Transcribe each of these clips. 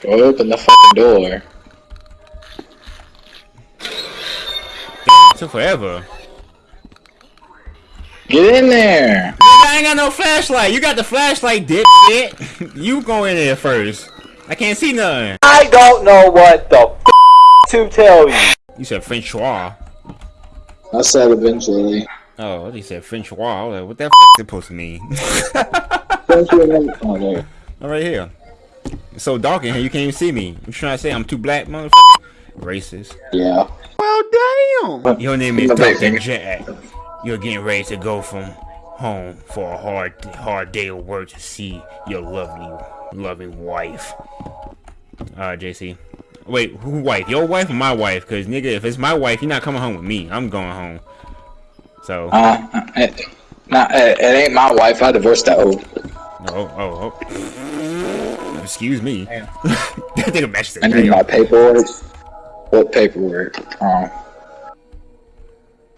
Go open the fucking door. Damn, it took forever. Get in there! I ain't got no flashlight. You got the flashlight, dipshit. you go in there first. I can't see nothing. I don't know what the f to tell you. You said Francois. I said eventually. Oh, I just said Francois. I was like, what that f is supposed to mean? Eventually, oh, there. I'm right here. It's so dark in here, you can't even see me. You trying to say I'm too black, motherfucker? Racist. Yeah. Well, damn. Your name is Amazing. Dr. Jack. You're getting ready to go from home for a hard, hard day of work to see your lovely, loving wife. Alright, JC. Wait, who wife? Your wife or my wife? Cause nigga, if it's my wife, you're not coming home with me. I'm going home. So, Uh, it, nah, it, it ain't my wife. I divorced that hoe. Oh, oh, oh. Excuse me. that nigga matches the I need my paperwork. What paperwork? Um,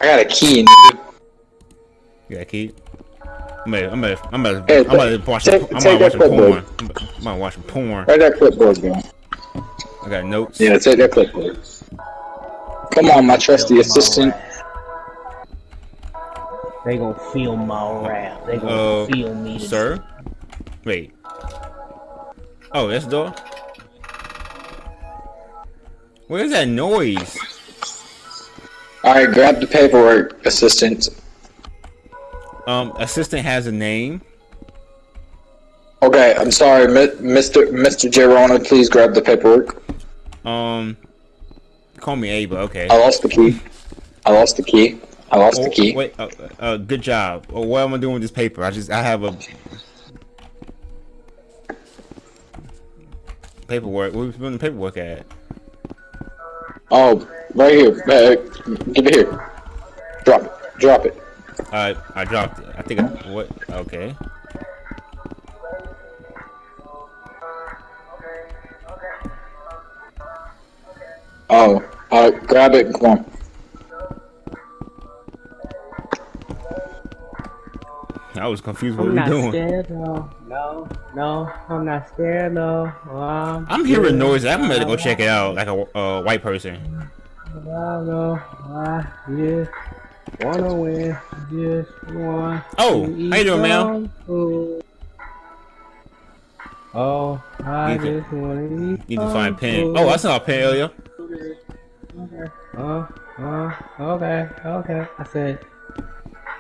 I got a key. nigga. You got a key? I'm gonna, I'm gonna, I'm gonna, Hey, I'm gonna watch, take- I'm take gonna that watch porn. clipboard. I'm, I'm gonna watch porn. Where that clipboard go? I got notes. Yeah, take that clipboard. Come on, my trusty assistant. They gonna film my rap. They Uh, gonna film me. Sir? Wait. Oh, that's the door? What is that noise? Alright, grab the paperwork, assistant. Um, assistant has a name. Okay, I'm sorry, Mr. Mr. Gerona, please grab the paperwork. Um, call me Ava, okay. I lost the key. I lost the key. I lost Oh, the key. Wait, uh, uh, good job. Oh, what am I doing with this paper? I just, I have a paperwork. we Where's the paperwork at? Oh, right here. Uh, give it here. Drop it. Drop it. Uh, I dropped it. I think I, what? Okay. Oh, uh, grab it and come on. I was confused what I'm we not doing. scared no. No, no, I'm not scared no. I'm, I'm hearing noise. I'm gonna go check it out, like a uh, white person. I know. I just wanna win. Just want Oh, to how you doing, eat ma'am? some food. Oh, I Need to- just wanna eat Need to find pen. food. Oh, I saw a pen earlier. Okay. Uh, uh, okay, okay. I said,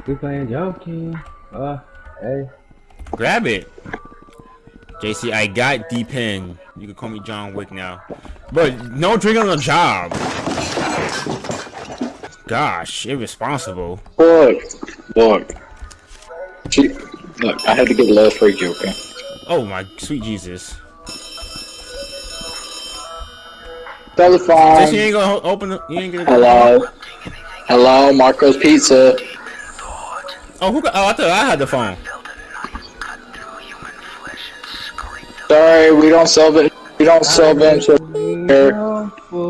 we playing junkie. Uh, hey. Grab it. JC, I got the pen. You can call me John Wick now. But no drinking on the job. Gosh, irresponsible. Look. Look. Gee, look, I had to get a little freaky, okay? Oh my sweet Jesus. Telephone. JC, you ain't gonna open the. You ain't gonna. Hello. Hello, Marco's Pizza. Oh, who got, oh, I thought I had the phone. Sorry, we don't sell it. We don't sell venture. Here.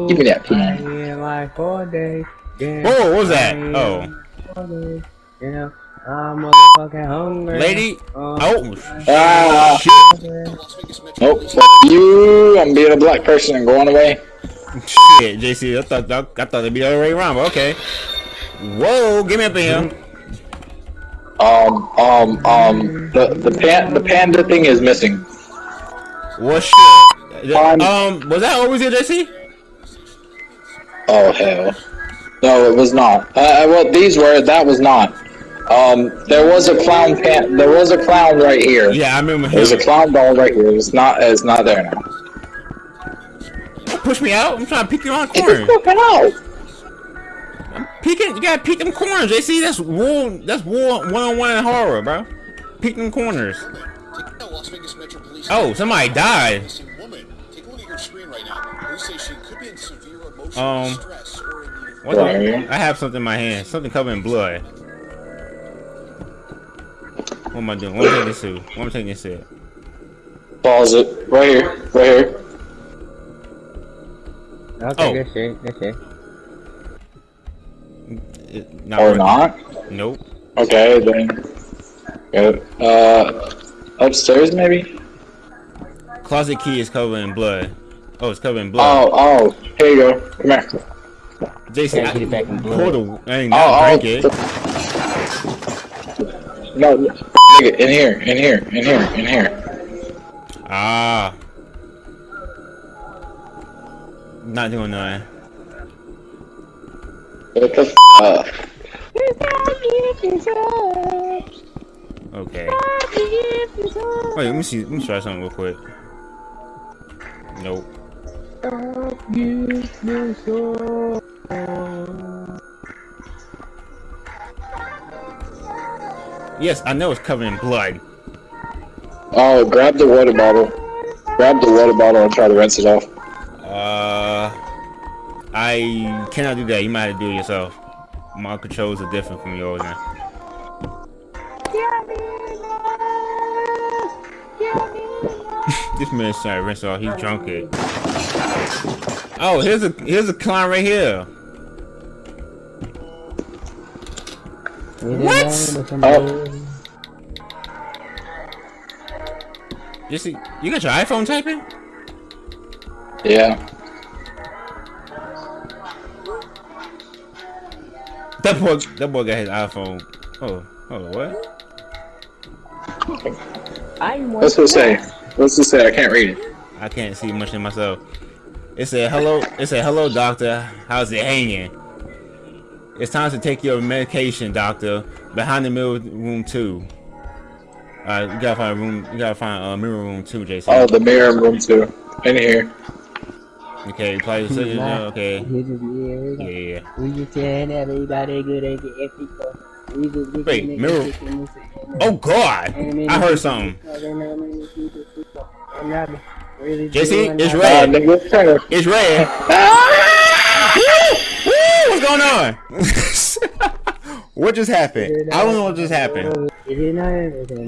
Give me that pen. Like. Yeah. Whoa, what was that? Oh, Four days. Yeah. I'm motherfucking hungry. lady. Uh, Oh, Ah. shit. Nope. Fuck you. I'm being a black person and going away. Shit, JC, I thought I, I thought it'd be the other way around, but okay. Whoa, give me up in here. Um, um, um, the the pan the panda thing is missing. What shit? Um, Um, was that always here, JC? Oh hell. No, it was not. Uh, well, these were. That was not. Um, there was a clown pan. There was a clown right here. Yeah, I remember There's a clown doll right here. It's not. It's not there now. Push me out. I'm trying to peek around the Get the corner. fuck out! Peeking, you gotta peek them corners, JC. That's war. That's war one on one in horror, bro. Peek them corners. Las Vegas Metro Police. Oh, somebody died. Woman. Take a look at your screen right now. Police say she could be in severe emotional Um, distress or in need What the- I have something in my hand. Something covered in blood. What am I doing? What am I taking this to? What am I taking this to? Pause it. Right here. Right here. Okay, Oh. that's it. That's it. It- not Or working. not. Nope. Okay, then. Go. Uh, upstairs maybe. Closet key is covered in blood. Oh, it's covered in blood. Oh, oh, here you go. Come here. Jason, Gotta get it back in I, blood. pour the, I ain't Oh, not oh, it. No, no, nigga, in here, in here, in here, in here. Ah. Not doing nothing. What the f up? Okay. Wait, let me see. Let me try something real quick. Nope. Yes, I know it's covered in blood. Oh, grab the water bottle. Grab the water bottle and try to rinse it off. Uh, I cannot do that. You might have to do it yourself. My controls are different from yours now. This man's trying to rinse off. He drunk it. Oh, here's a here's a clown right here. What? Oh. You see, you got your iPhone typing? Yeah. That boy, that boy got his iPhone. Oh, oh, what? I want What's it say? What's it say? I can't read it. I can't see much in myself. It said, hello, it said, hello, doctor. How's it hanging? It's time to take your medication, doctor. Behind the mirror room two. Alright, you gotta find a room, you gotta find a uh, mirror room two, Jason. Oh, the mirror room too. In here. Okay, apply the signature, okay. He just, yeah, we Yeah, got- yeah, yeah. we just telling everybody good at the ethical. We just get Wait, the niggas mirror- taking this and Oh, God! I heard something. JC, it's Uh, red. nigga. It's red. What's going on? what just happened? I don't know what just happened.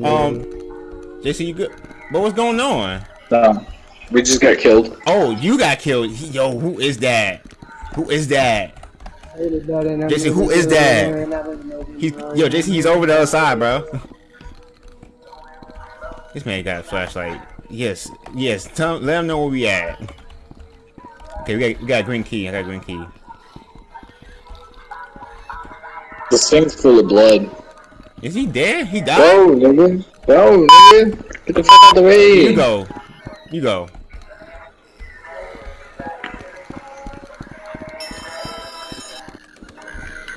Um, JC, you good? But what's going on? No. We just got killed. Oh, you got killed. Yo, who is that? Who is that? JC, who is that? He's yo, JC, he's over the other side, bro. This man got a flashlight. Yes, yes. Tell, let them know where we at. Okay, we got we got a green key. I got a green key. This thing's full of blood. Is he dead? He died. Go, nigga. Go, nigga. Get the fuck out the way. You go. You go.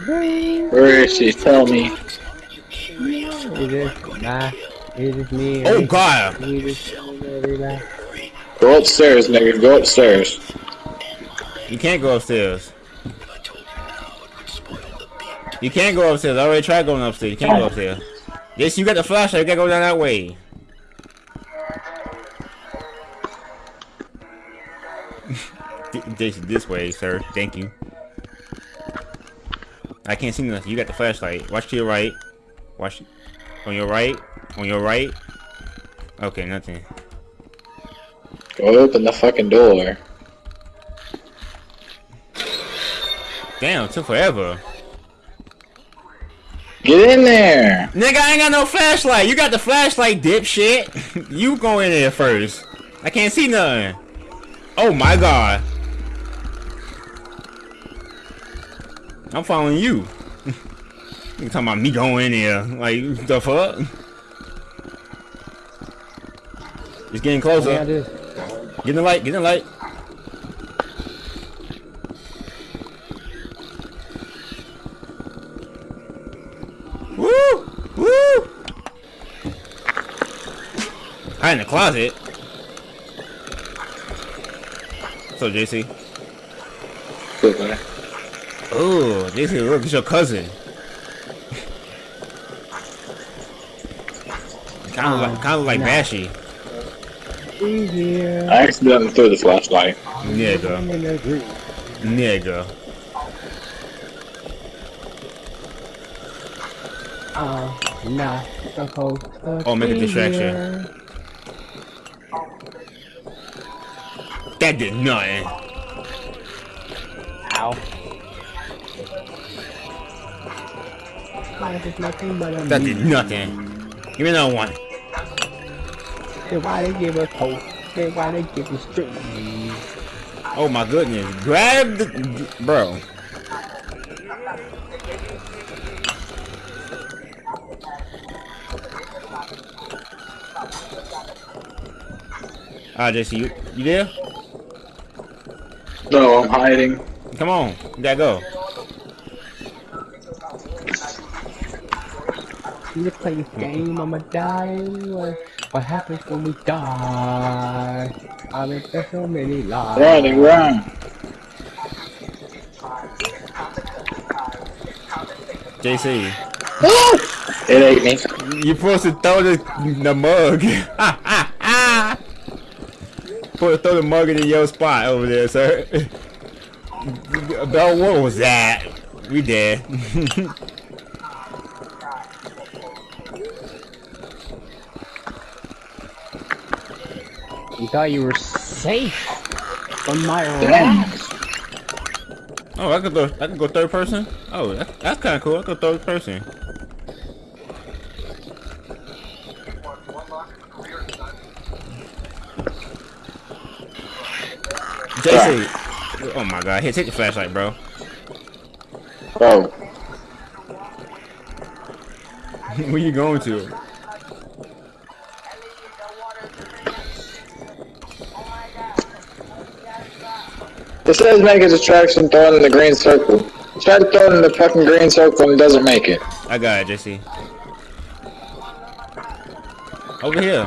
Where is she? Tell me. It's just, nah, it's me. Oh God. We just. Go upstairs, nigga. Go upstairs. You can't go upstairs. You can't go upstairs. I already tried going upstairs. You can't go upstairs. Yes, you got the flashlight. You gotta go down that way. this, this way, sir. Thank you. I can't see nothing. You got the flashlight. Watch to your right. Watch on your right. On your right. Okay, nothing. Go open the fucking door. Damn, took forever. Get in there. Nigga, I ain't got no flashlight. You got the flashlight, dipshit. you go in there first. I can't see nothing. Oh my god. I'm following you. You talking about me going in there. Like, the fuck? It's getting closer. this. Get in the light, get in the light. Woo! Woo! Hide in the closet. So JC. Good, man. Oh, JC, look, it's your cousin. Kind of like, um, kind of like nah. Bashy. We here. I accidentally threw the flashlight. Nigga, in the group. nigga. Oh, nah, supposed to Oh, make a distraction. here. That did nothing. Ow. Life is nothing but a That did nothing. Give me another one. Then why they give us hope? Then why they give us strength? Oh my goodness. Grab the... Bro. Ah, JC, you, you there? No, I'm hiding. Come on. You gotta go. You play this game, I'ma die anyway. What happens when we die? I've been there so many lives. Running, run. JC, It ate me. you're supposed to throw the, the mug. Put throw the mug in your spot over there, sir. About what was that? We dead. You thought you were safe from my wrath. oh, I could go. I could go third person. Oh, that, that's kind of cool. I could go third person. JC. Oh my god, here, take the flashlight, bro. Oh, Where you going to? It says make a distraction, throw it in the green circle. Try to throw it in the fucking green circle and it doesn't make it. I got it, JC. Over here.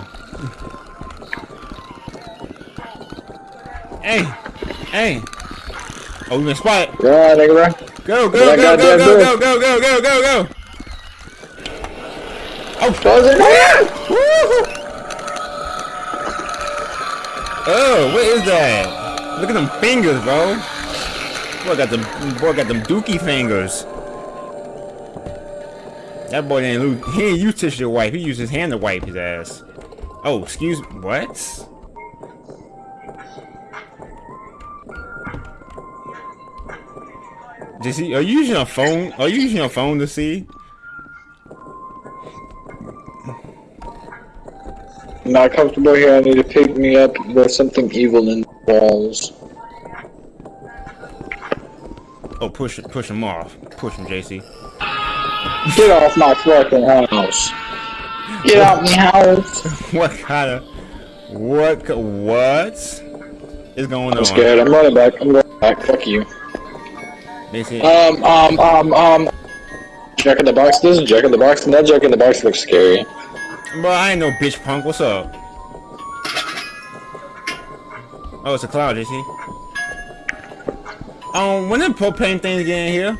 Hey, hey. Oh, we been spotted. Go on, nigga, bro. Go, go, go, go, go, go, go, go, go, go, go. Oh. Throw it in there. Woo! Oh, what is that? Look at them fingers, bro. Boy got them, boy got them dookie fingers. That boy didn't lose. He didn't use tissue to wipe. He used his hand to wipe his ass. Oh, excuse. Me. What? JC, are you using a phone? Are you using a phone to see? Not comfortable here. I need to pick me up with something evil in the walls. Oh, push it, push him off. Push him, JC. Get off my fucking house. Get out my house. What kind of what what is going on? I'm scared. I'm running back. I'm running back. Fuck you. Say, Um, um, um, um. Jack in the box. This is Jack in the box, and that Jack in the box looks scary. Bro, I ain't no bitch punk. What's up? Oh, it's a cloud, JC. Um, when did propane things get in here?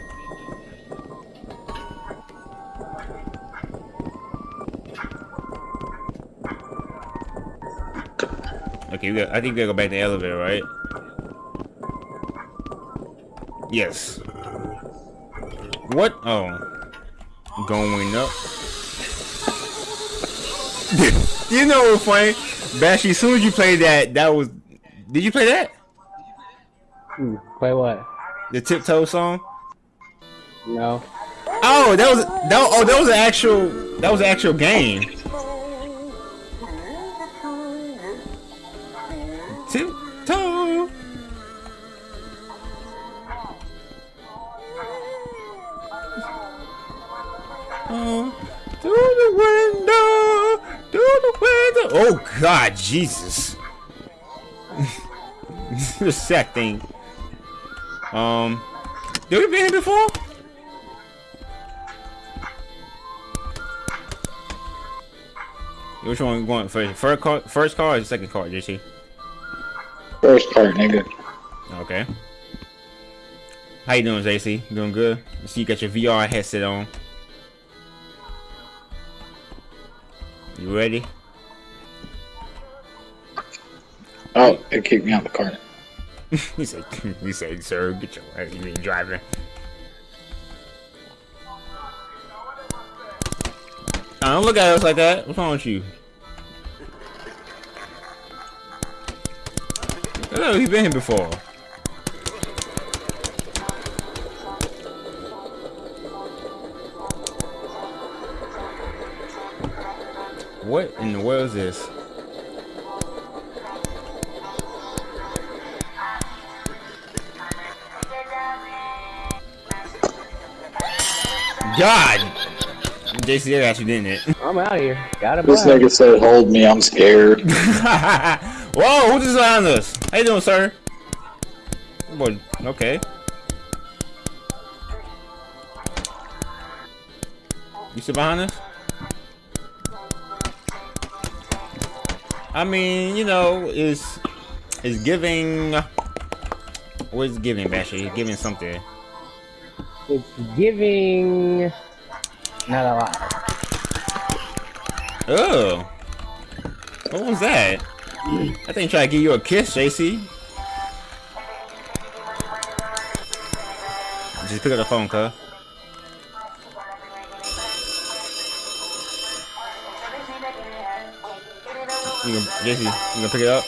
Okay, we got, I think we gotta go back to the elevator, right? Yes. What? Oh. Going up. you know what's funny? Bashy, as soon as you played that, that was... Did you play that? Hmm, Play what? The Tiptoe song? No. Oh, that was that. Oh, that was an actual. That was an actual game. Tiptoe. The window, through the window. Oh God, Jesus. the sack thing. Um, did we been here before? Which one we going first? First card, first card or second card, JC? First part, nigga. Okay. How you doing, JC? Doing good? I see you got your VR headset on. You ready? Oh, it kicked me out the car. he said, he said, sir, get your ass. You mean driving? I don't look at us like that. What's wrong with you? Hello, he been here before. What in the world is this? God! JC, actually got you, didn't it? I'm out of here. Got him. This nigga said, hold me, I'm scared. Whoa, who just on us? How you doing, sir? Boy, okay. You sit behind us? I mean, you know, is is giving. What is giving, Basher? It's giving something. It's giving. Not a lot. Oh. What was that? I think try to give you a kiss, JC. Just pick up the phone, cuz. You gonna, JC, you gonna pick it up?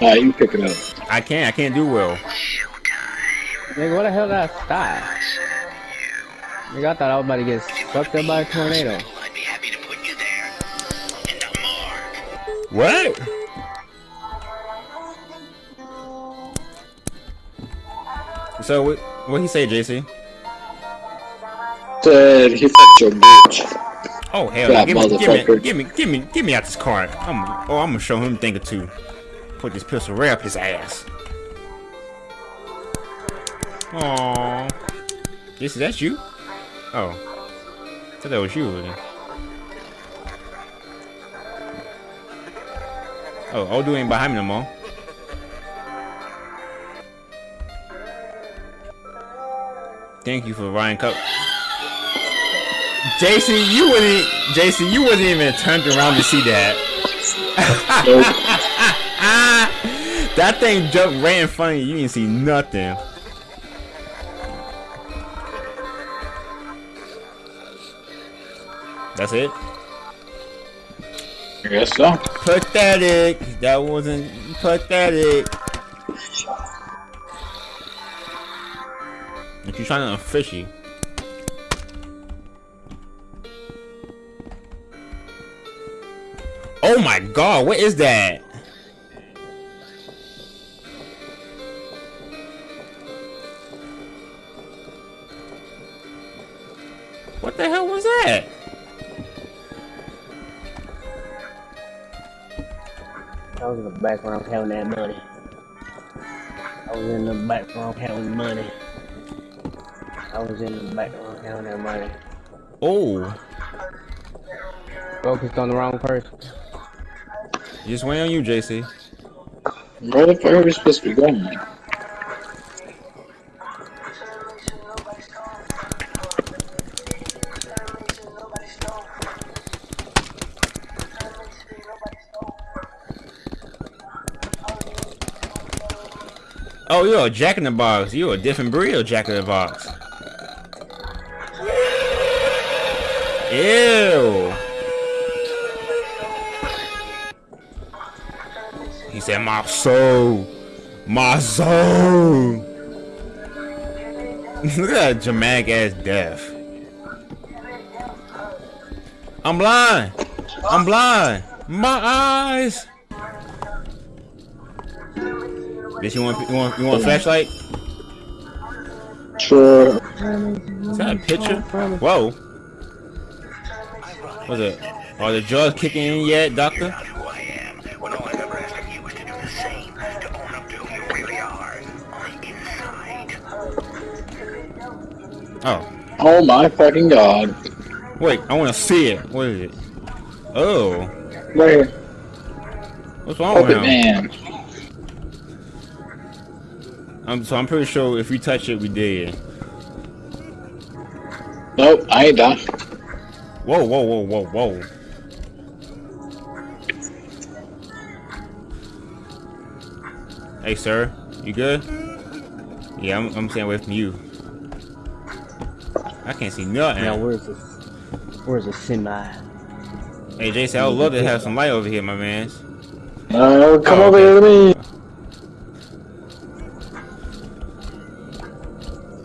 Nah, you pick it up. I can't, I can't do well. Nigga, what the hell did I stop? Nigga, I thought I was about to get swept up by a tornado. I'd be happy to put you there. In the morgue. What? So, what, what he say, JC? Said he fucked your bitch. Oh hell! That Give me, give me, give me, give me, give me out this card. I'm, oh, I'm gonna show him a thing or two. Put this pistol right up his ass. Oh, This is that you? Oh, I thought that was you. Then. Oh, Odu ain't behind me no more. Thank you for Ryan Cup. JC, you wasn't JC, you wasn't even turned around to see that. Nope. That thing jumped right in front of you. You didn't see nothing. That's it. I guess so. Pathetic. That wasn't pathetic. If you're trying to fishy. Oh my god, what is that? What the hell was that? I was in the background counting that money. I was in the background counting money. I was in the background counting that money. Oh, Focused on the wrong person. Just wait on you, JC. Where the fuck are we supposed to be going? Oh, you're a Jack in the Box. You're a different breed of Jack in the Box. Ew. Said, my soul. My soul. Look at that dramatic ass death. I'm blind. I'm blind. My eyes. Bitch, you want you want you want a flashlight? Sure. Is that a picture? Whoa. What's it? Are the drugs kicking in yet, doctor? Oh, my fucking god. wait, I want to see it. What is it? Oh, Where? what's wrong with Puppet him? man. I'm, so I'm pretty sure if we touch it, we did. Nope, I ain't done. Whoa, whoa, whoa, whoa, whoa. Hey, sir, you good? Yeah, I'm, I'm staying away from you. I can't see nothing. Now where's this? Where's the semi? Hey, Jason, I would love to have some light over here, my man. No, come Oh, over okay. here to me.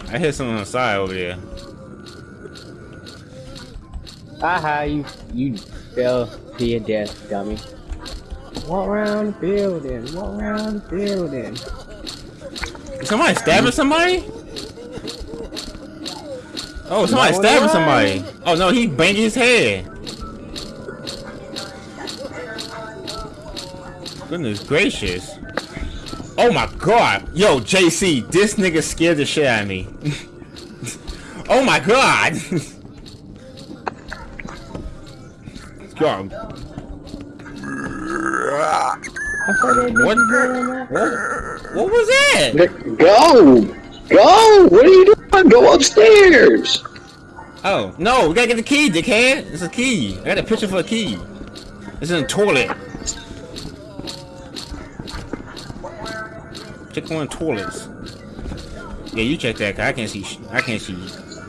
I hit something on the side over there. Aha, you you fell to your death, dummy. Walk around the building. Walk around the building. Is somebody stabbing somebody? Oh, somebody stabbing somebody. Oh no, he banged his head. Goodness gracious. Oh my god. Yo, JC, this nigga scared the shit out of me. oh my god. Yo, I saw that bitch What? what, what was that? Go! Go! What are you doing? Go upstairs! Oh, no, we gotta get the key, dickhead. It's a key. I got a picture for a key. It's in the toilet. Check one of the toilets. Yeah, you check that, cause I can't see, sh- I can't see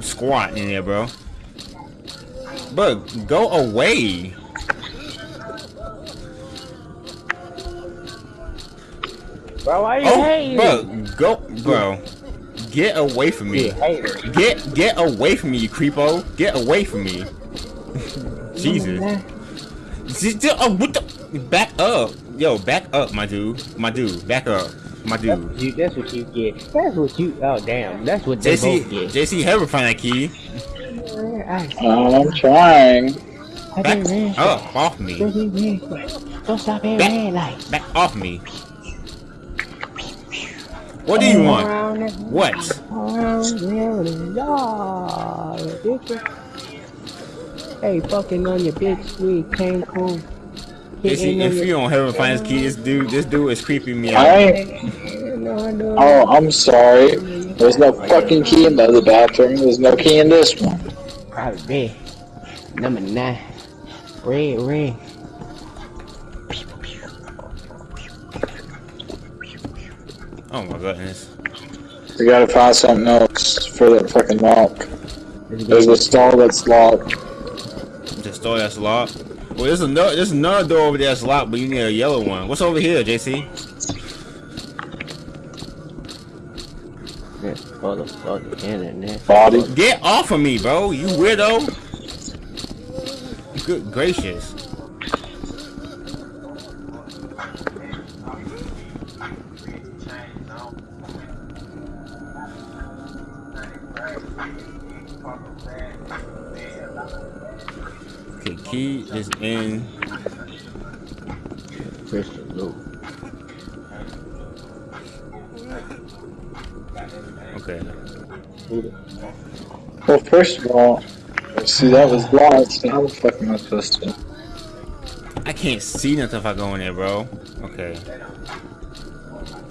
squat in there, bro. But go away. Bro, why you Oh, hating? bro, go, bro. Get away from me. Get, get away from me, you creepo. Get away from me. Jesus. Just- just- oh, what the? Back up. Yo, back up, my dude. My dude, back up. My dude. You, that's what you get. That's what you. Oh damn. That's what they JC, both get. JC, help her find that key. I, I'm trying. I Back did red. up, off me. Don't be red. Don't stop at red light. Back off me. What do you want? What? around the yard. Hey, fucking on your bitch, we came cool. JC, if you don't help her find this key, this dude, this dude is creeping me out. ain't. No, no, Oh, I'm sorry. There's no fucking key in the other bathroom. There's no key in this one. Probably red. Number nine. Red, red. Oh my goodness. We gotta find something else for that fucking lock. There's a stall that's locked. The store that's locked. Well, there's another, there's another door over there that's locked, but you need a yellow one. What's over here, JC? motherfucking internet. Body. Get off of me, bro. You weirdo. Good gracious. Key is in. Crystal blue. Okay. Well, first of all, see that was locked. So how the fuck am I supposed to? I can't see nothing if I go in there, bro. Okay.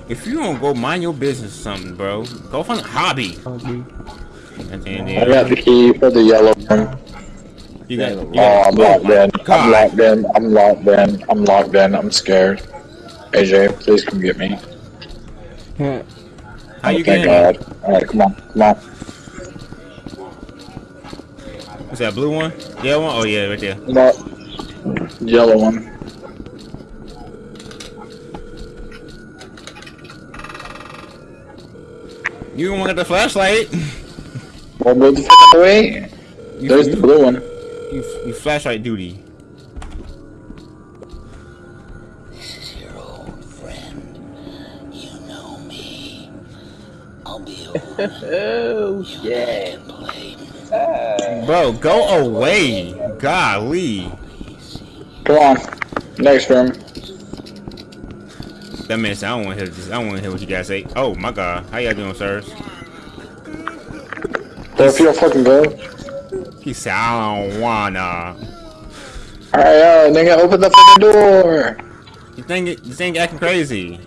If you don't go mind your business or something, bro, go find a hobby. And then, I got the key for the yellow one. You got, you Oh, got I'm locked in. I'm locked in. I'm locked in. I'm locked in. I'm scared. AJ, please come get me. How you oh, thank getting? God. Alright, come on. Come on. What's that blue one? Yeah, one. Oh yeah, right there. No. Yellow one. You don't want the flashlight? Well, move the f away. You, There's the blue one. You, you flashlight duty. This is your old friend. You know me. I'll be over Oh shit. and play. Ah. Bro, go away. Golly. Come on. Next room. That man said, I don't want to hear this. I don't want to hear what you guys say. Oh my God, how y'all doing, sirs? There feel fucking good. He said, I don't wanna. Alright, yo, nigga, open the fucking door. You think it, you think acting crazy?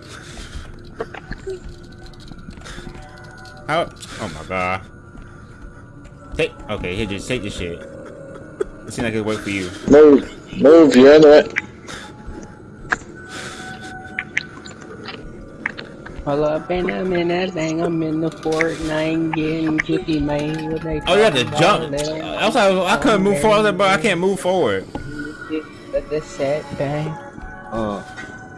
How? Oh my God. Take. Okay, here, just take this shit. It seems like it worked for you. Move. Move, you're into it. Pull up and I'm in that thing. I'm in the Fortnite getting kicky, man. What they Oh, you had to jump. I was like, I couldn't move forward. I was like, bro, I can't move forward. But the sad thing. Uh,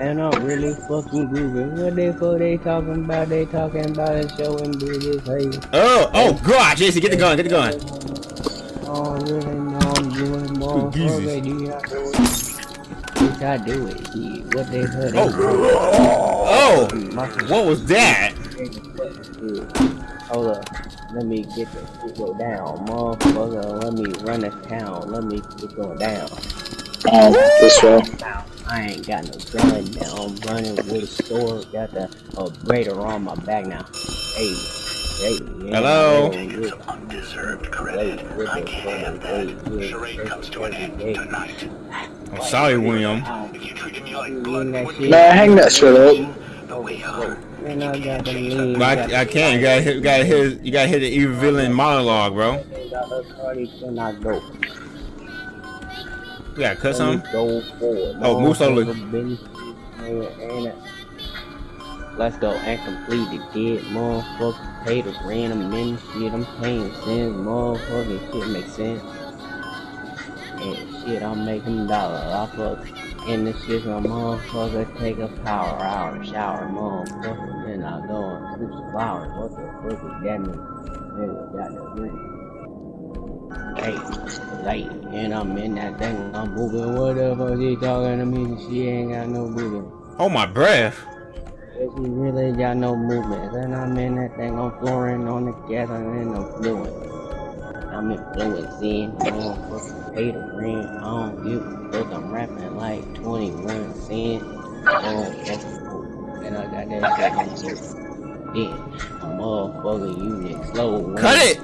and I'm really fucking grooving. What they for they talking about? They talking about it showing bitches. Hey, Oh, oh God, Jason, get the gun, get the gun. oh really? No, I'm doing more. I do it. What they for Oh, oh, what was that? Hold up. Let me get the shit go down, motherfucker. Let me run this town. Let me get going down. Um, this way. I ain't got no gun now. I'm running with a sword. Got the uh, radar on my back now. Hey, hey. yeah, Hello? hey, yeah, Undeserved credit. with I can't have that. hey, Charade comes to an end tonight. I'm sorry, William. If you treated me like hey, blood that would shit. Man, hang that shit up. the way. Man, I got the lean. But I, I can't. You gotta hit. You gotta hit. You gotta hit the evil villain monologue, bro. Got the party, can I go? You gotta cut Let some. me Go forward. Oh, Moose only. Motherfucker, been- and it- Let's go and complete the dead motherfucker. Pay the random and shit. I'm paying cents. Motherfucking shit makes sense. And shit, I'm making dollars off of in the shit. My motherfucker take a power hour, shower, motherfucker. Then I go and shoot some flowers. What the fuck is that mean? Nigga got no green. Hey, late, and I'm in that thing, I'm moving. What the fuck is she talking to me? She ain't got no movement. Oh my breath. She really got no movement. And I'm in that thing, I'm flooring on the gas, and I'm fluent. I'm influencing, motherfucker, pay the rent. I don't give a fuck, I'm rapping like 21 cents. Motherfucker, and I got that shit on the Then, a motherfucker, you niggas slow. Cut it.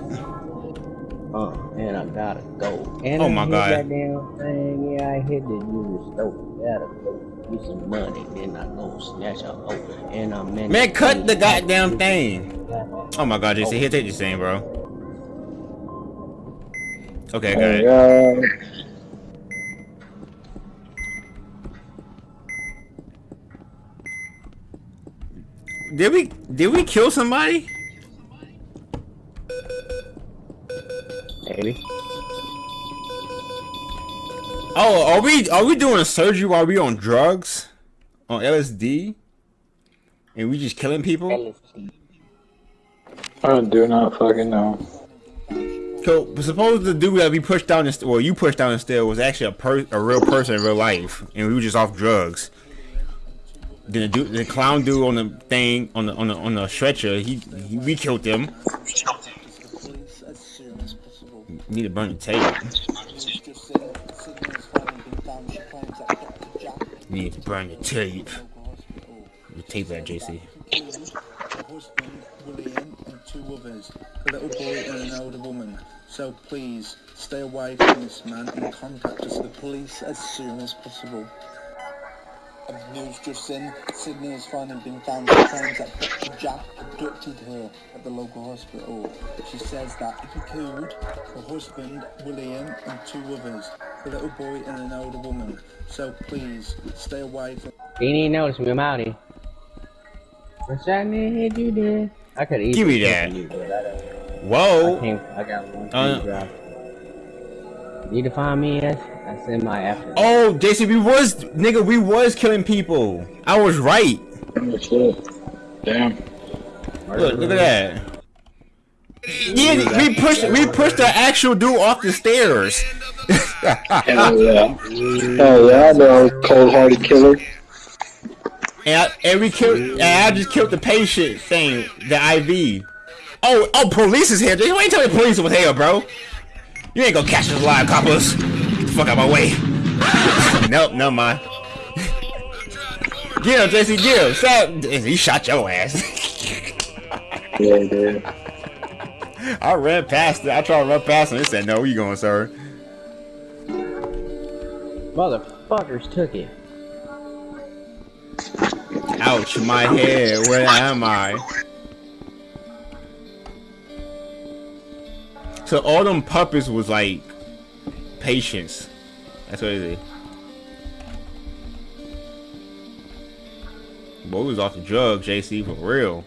Uh, and I gotta go. And Oh my God. That damn thing, yeah, I hit the user stove. Gotta go get some money, then I go snatch a hoe. And I'm in Man, the cut the goddamn thing. Oh my god, JC, here, take this thing, bro. Okay, oh, got it. Did we did we kill somebody? Maybe. Oh, are we are we doing a surgery while we on drugs? On LSD? And we just killing people? I do not fucking know. So suppose the dude that we pushed down the well you pushed down the stair was actually a a real person in real life and we were just off drugs. Then the dude, the clown dude on the thing on the on the on the stretcher, he, he we killed him. Need to burn the tape. Need to burn the tape. The tape that JC. A little boy and an older. So please stay away from this man and contact us, the police, as soon as possible. And news just in, Sydney has finally been found. She claims that Dr. Jack abducted her at the local hospital. She says that if he killed her husband, William, and two others, a little boy and an older woman. So please stay away from He didn't notice me, I'm out here. What's that man hit you there? I could easily Give me kill that. You, but I, don't- I Whoa! can't. I got one. Uh, drive. Need to find me as I send my after. Oh, JC, we was nigga, we was killing people. I was right. Oh. Damn. Look, look at that. Yeah, we pushed we pushed the actual dude off the stairs. Hell yeah. Hell yeah, I know. Cold hearted killer. And, I, and we killed. And I just killed the patient thing, the IV. Oh, oh, police is here. Why you tell me police was here, bro? You ain't gonna catch us alive, coppers. Get the fuck out my way. nope, never mind. Get him, Jesse. Get him. Stop. He shot your ass. Yeah, dude. I ran past it. I tried to run past him. He said, "No, where you going, sir?" Motherfuckers took it. Ouch, my head. Where am I? So all them puppets was like patience. That's what it is. Boy, was off the drugs, JC, for real.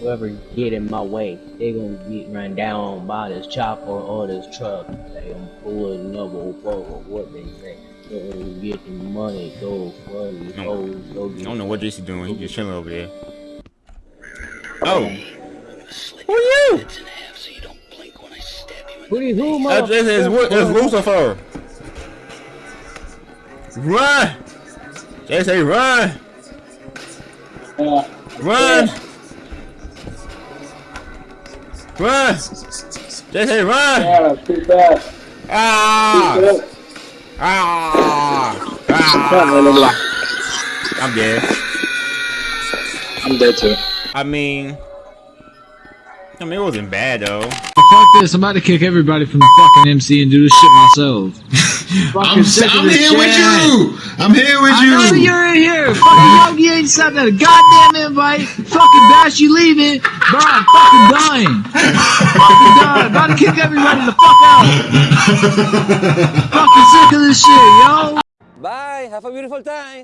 Whoever get in my way, they gonna get run down by this chopper or this truck. They gonna pull another forward. What they say? Go get the money. Go for the No. hoes. Go I don't know what JC doing. He just chilling over there. Oh, who are you? Stab you Who do who, this is Lu- it's Lucifer. Run! JC, run! Run! Run! JC, run! Yeah, too bad. Ah! Too Ah! Ah! I'm dead. I'm dead too. I mean, I mean, it wasn't bad though. Fuck this, I'm about to kick everybody from the fucking MC and do this shit myself. I'm, sick of I'm this here with you. I'm here with I know you. you're in here. Fucking Yogi ain't sent that goddamn invite. Fucking Bash, you leaving. Bro, I'm fucking dying. fucking dying. About to kick everybody the fuck out. fucking sick of this shit, yo. Bye. Have a beautiful time.